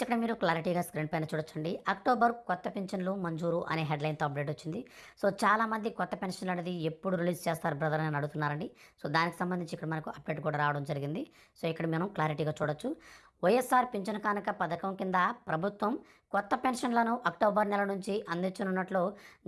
ఇక్కడ మీరు క్లారిటీగా స్క్రీన్ పైన చూడొచ్చండి. అక్టోబర్ కొత్త పెన్షన్లు మంజూరు అనే హెడ్లైన్తో అప్డేట్ వచ్చింది. సో చాలామంది కొత్త పెన్షన్ అనేది ఎప్పుడు రిలీజ్ చేస్తారు బ్రదర్ అని అడుగుతున్నారండి. సో దానికి సంబంధించి ఇక్కడ మనకు అప్డేట్ కూడా రావడం జరిగింది. సో ఇక్కడ మనం క్లారిటీగా చూడొచ్చు. వైఎస్ఆర్ పింఛన్ కానుక పథకం కింద ప్రభుత్వం కొత్త పెన్షన్లను అక్టోబర్ నెల నుంచి అందించనున్నట్లు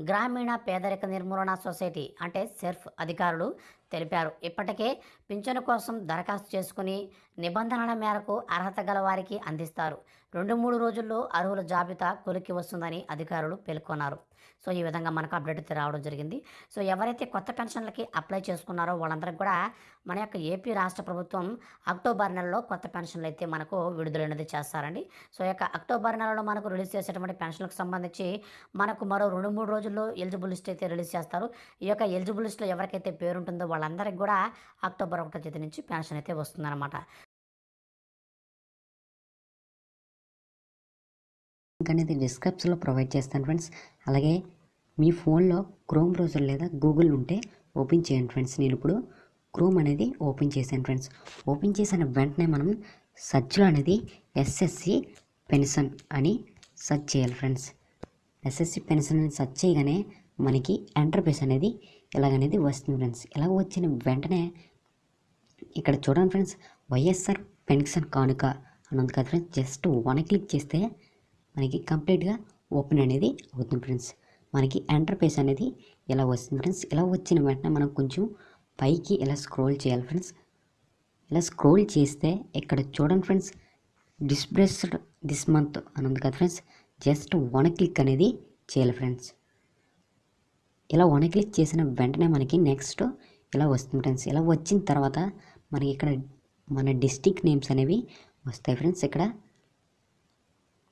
గ్రామీణ పేదరిక నిర్మూలన సొసైటీ అంటే సెర్ఫ్ అధికారులు తెలిపారు. ఇప్పటికే పింఛను కోసం దరఖాస్తు చేసుకుని నిబంధనల మేరకు అర్హత గల వారికి అందిస్తారు. రెండు మూడు రోజుల్లో అర్హుల జాబితా కొలికి వస్తుందని అధికారులు పేర్కొన్నారు. సో ఈ విధంగా మనకు అప్డేట్ అయితే రావడం జరిగింది. సో ఎవరైతే కొత్త పెన్షన్లకి అప్లై చేసుకున్నారో వాళ్ళందరికీ కూడా మన యొక్క ఏపీ రాష్ట్ర ప్రభుత్వం అక్టోబర్ నెలలో కొత్త పెన్షన్లు అయితే మనకు విడుదలైనది చేస్తారండి. సో ఈ యొక్క అక్టోబర్ నెలలో మనకు రిలీజ్ చేసేటువంటి పెన్షన్లకు సంబంధించి మనకు మరో రెండు మూడు రోజుల్లో ఎలిజిబుల్ లిస్ట్ అయితే రిలీజ్ చేస్తారు. ఈ యొక్క ఎలిజిబుల్ లిస్ట్లో ఎవరికైతే పేరు ఉంటుందో వాళ్ళందరికీ కూడా అక్టోబర్ ఒకటో తేదీ నుంచి పెన్షన్ అయితే వస్తుందన్నమాట. అనేది డిస్క్రిప్షన్లో ప్రొవైడ్ చేస్తాను ఫ్రెండ్స్. అలాగే మీ ఫోన్లో క్రోమ్ బ్రౌజర్ లేదా గూగుల్ ఉంటే ఓపెన్ చేయండి ఫ్రెండ్స్. నేను ఇప్పుడు క్రోమ్ అనేది ఓపెన్ చేశాను ఫ్రెండ్స్. ఓపెన్ చేసిన వెంటనే మనం సర్చ్లో అనేది ఎస్ఎస్సి పెన్షన్ అని సెర్చ్ చేయాలి ఫ్రెండ్స్. ఎస్ఎస్సి పెన్షన్ అని సెర్చ్ చేయగానే మనకి ఎంటర్ప్రైస్ అనేది ఇలాగనేది వస్తుంది ఫ్రెండ్స్. ఇలా వచ్చిన వెంటనే ఇక్కడ చూడండి ఫ్రెండ్స్ వైఎస్ఆర్ పెన్షన్ కానుక అని ఉంది కదా ఫ్రెండ్స్. జస్ట్ వన్ క్లిక్ చేస్తే మనకి కంప్లీట్గా ఓపెన్ అనేది అవుతుంది ఫ్రెండ్స్. మనకి ఎంటర్ప్రైస్ అనేది ఇలా వస్తుంది ఫ్రెండ్స్? ఇలా వచ్చిన వెంటనే మనం కొంచెం పైకి ఇలా స్క్రోల్ చేయాలి ఫ్రెండ్స్? ఇలా స్క్రోల్ చేస్తే ఇక్కడ చూడండి ఫ్రెండ్స్ డిస్ప్రెస్డ్ దిస్ మంత్ అని ఉంది కదా ఫ్రెండ్స్. జస్ట్ వన్ క్లిక్ అనేది చేయాలి ఫ్రెండ్స్. ఇలా వన్ క్లిక్ చేసిన వెంటనే మనకి నెక్స్ట్ ఇలా వస్తుంది ఫ్రెండ్స్. ఇలా వచ్చిన తర్వాత మనకి ఇక్కడ మన డిస్టిక్ నేమ్స్ అనేవి వస్తాయి ఫ్రెండ్స్. ఇక్కడ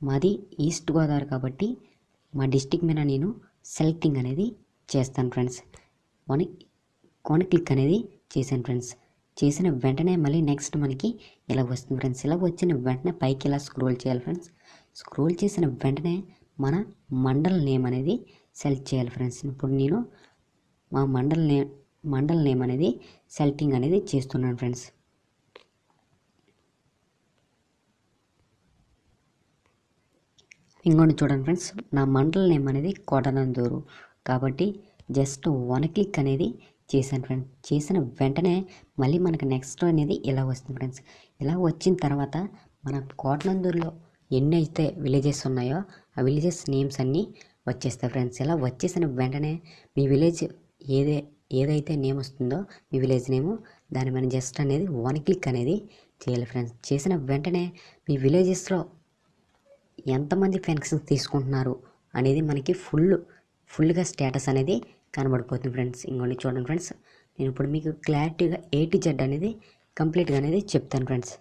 మాది ఈస్ట్ గోదావరి కాబట్టి మా డిస్టిక్ మీద నేను సెలెక్టింగ్ అనేది చేస్తాను ఫ్రెండ్స్. వన్ వన్ క్లిక్ అనేది చేశాను ఫ్రెండ్స్. చేసిన వెంటనే మళ్ళీ నెక్స్ట్ మనకి ఇలా వస్తుంది ఫ్రెండ్స్. ఇలా వచ్చిన వెంటనే పైకి ఇలా స్క్రోల్ చేయాలి ఫ్రెండ్స్. స్క్రోల్ చేసిన వెంటనే మన మండల్ నేమ్ అనేది సెలెక్ట్ చేయాలి ఫ్రెండ్స్. ఇప్పుడు నేను మా మండల్ నేమ్ మండల్ నేమ్ అనేది సెలెక్టింగ్ అనేది చేస్తున్నాను ఫ్రెండ్స్. ఇంకోటి చూడండి ఫ్రెండ్స్ నా మండల నేమ్ అనేది కోటనందూరు కాబట్టి జస్ట్ వన్ క్లిక్ అనేది చేశాను ఫ్రెండ్స్ చేసిన వెంటనే మళ్ళీ మనకు నెక్స్ట్ అనేది ఇలా వస్తుంది ఫ్రెండ్స్. ఇలా వచ్చిన తర్వాత మన కోటనందూరులో ఎన్ని అయితే విలేజెస్ ఉన్నాయో ఆ విలేజెస్ నేమ్స్ అన్నీ వచ్చేస్తాయి ఫ్రెండ్స్. ఇలా వచ్చేసిన వెంటనే మీ విలేజ్ ఏదే ఏదైతే నేమ్ వస్తుందో మీ విలేజ్ నేము దాని మీద జస్ట్ అనేది వన్ క్లిక్ అనేది చేయాలి ఫ్రెండ్స్. చేసిన వెంటనే మీ విలేజెస్లో ఎంతమంది పెన్షన్స్ తీసుకుంటున్నారు అనేది మనకి ఫుల్ ఫుల్గా స్టేటస్ అనేది కనబడిపోతుంది ఫ్రెండ్స్. ఇంకోటి చూడండి ఫ్రెండ్స్. నేను ఇప్పుడు మీకు క్లారిటీగా ఏటీ జెడ్ అనేది కంప్లీట్గా అనేది చెప్తాను ఫ్రెండ్స్.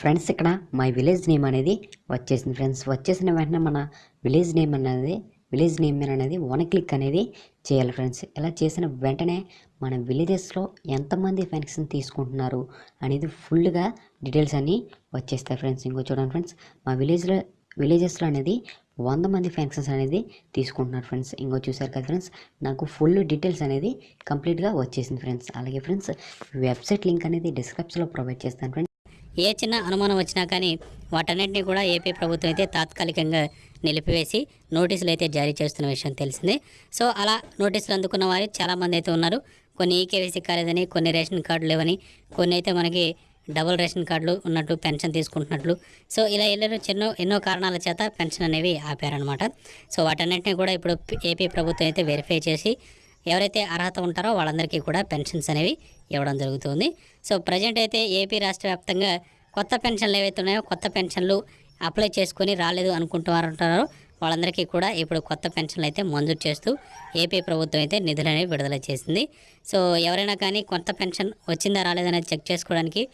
ఫ్రెండ్స్ ఇక్కడ మై విలేజ్ నేమ్ అనేది వచ్చేసింది ఫ్రెండ్స్. వచ్చేసిన వెంటనే మన విలేజ్ నేమ్ అనేది విలేజ్ నేమ్ అనేది వన్ క్లిక్ అనేది చేయాలి ఫ్రెండ్స్. ఇలా చేసిన వెంటనే మన విలేజెస్లో ఎంతమంది పెన్షన్ తీసుకుంటున్నారు అనేది ఫుల్గా డీటెయిల్స్ అన్నీ వచ్చేస్తాయి ఫ్రెండ్స్. ఇంకో చూడండి ఫ్రెండ్స్. మా విలేజ్లో విలేజెస్లో అనేది వంద మంది ఫ్యాన్సన్స్ అనేది తీసుకుంటున్నారు ఫ్రెండ్స్. ఇంకో చూసారు కదా ఫ్రెండ్స్. నాకు ఫుల్ డీటెయిల్స్ అనేది కంప్లీట్గా వచ్చేసింది ఫ్రెండ్స్. అలాగే ఫ్రెండ్స్ వెబ్సైట్ లింక్ అనేది డిస్క్రిప్షన్లో ప్రొవైడ్ చేస్తాను ఫ్రెండ్స్. ఏ చిన్న అనుమానం వచ్చినా కానీ వాటన్నిటిని కూడా ఏపీ ప్రభుత్వం అయితే తాత్కాలికంగా నిలిపివేసి నోటీసులు అయితే జారీ చేస్తున్న విషయం తెలిసిందే. సో అలా నోటీసులు అందుకున్న వారు చాలామంది అయితే ఉన్నారు. కొన్ని ఈకేవీసీ కాలేదని కొన్ని రేషన్ కార్డులు లేవని కొన్ని అయితే మనకి డబుల్ రేషన్ కార్డులు ఉన్నట్టు పెన్షన్ తీసుకుంటున్నట్లు. సో ఇలా ఎన్నో చిన్న ఎన్నో కారణాల చేత పెన్షన్ అనేవి ఆపారనమాట సో వాటన్నిటిని కూడా ఇప్పుడు ఏపీ ప్రభుత్వం అయితే వెరిఫై చేసి ఎవరైతే అర్హత ఉంటారో వాళ్ళందరికీ కూడా పెన్షన్స్ అనేవి ఇవ్వడం జరుగుతుంది. సో ప్రజెంట్ అయితే ఏపీ రాష్ట్ర వ్యాప్తంగా కొత్త పెన్షన్లు ఏవైతే ఉన్నాయో కొత్త పెన్షన్లు అప్లై చేసుకొని రాలేదు అనుకుంటున్నారంటున్నారో వాళ్ళందరికీ కూడా ఇప్పుడు కొత్త పెన్షన్లు అయితే మంజూరు చేస్తూ ఏపీ ప్రభుత్వం అయితే నిధులు అనేవి విడుదల చేసింది. సో ఎవరైనా కానీ కొత్త పెన్షన్ వచ్చిందా రాలేదనేది చెక్ చేసుకోవడానికి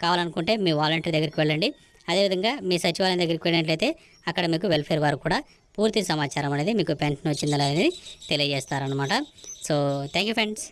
కావాలనుకుంటే మీ వాలంటీర్ దగ్గరికి వెళ్ళండి. అదేవిధంగా మీ సచివాలయం దగ్గరికి వెళ్ళినట్లయితే అక్కడ మీకు వెల్ఫేర్ వారు కూడా పూర్తి సమాచారం అనేది మీకు పెన్షన్ వచ్చిందా అనేది తెలియజేస్తారనమాట సో థ్యాంక్ యూ ఫ్రెండ్స్